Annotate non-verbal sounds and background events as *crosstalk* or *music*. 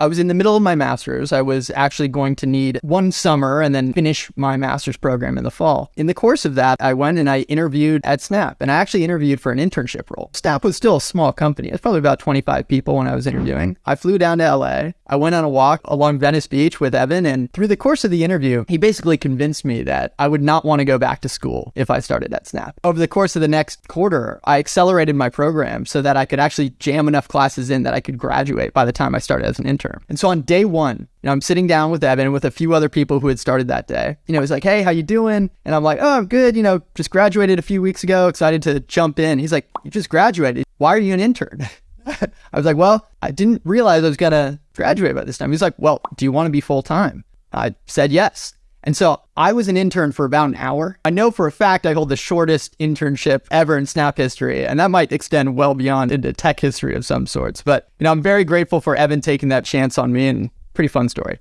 I was in the middle of my master's. I was actually going to need one summer and then finish my master's program in the fall. In the course of that, I went and I interviewed at Snap and I actually interviewed for an internship role. Snap was still a small company. It's probably about 25 people when I was interviewing. I flew down to LA. I went on a walk along Venice Beach with Evan and through the course of the interview, he basically convinced me that I would not want to go back to school if I started at Snap. Over the course of the next quarter, I accelerated my program so that I could actually jam enough classes in that I could graduate by the time I started as an intern. And so on day one, you know, I'm sitting down with Evan with a few other people who had started that day. You know, he's like, "Hey, how you doing?" And I'm like, "Oh, I'm good. You know, just graduated a few weeks ago. Excited to jump in." He's like, "You just graduated. Why are you an intern?" *laughs* I was like, "Well, I didn't realize I was gonna graduate by this time." He's like, "Well, do you want to be full time?" I said yes. And so I was an intern for about an hour. I know for a fact I hold the shortest internship ever in Snap history, and that might extend well beyond into tech history of some sorts. But, you know, I'm very grateful for Evan taking that chance on me and pretty fun story.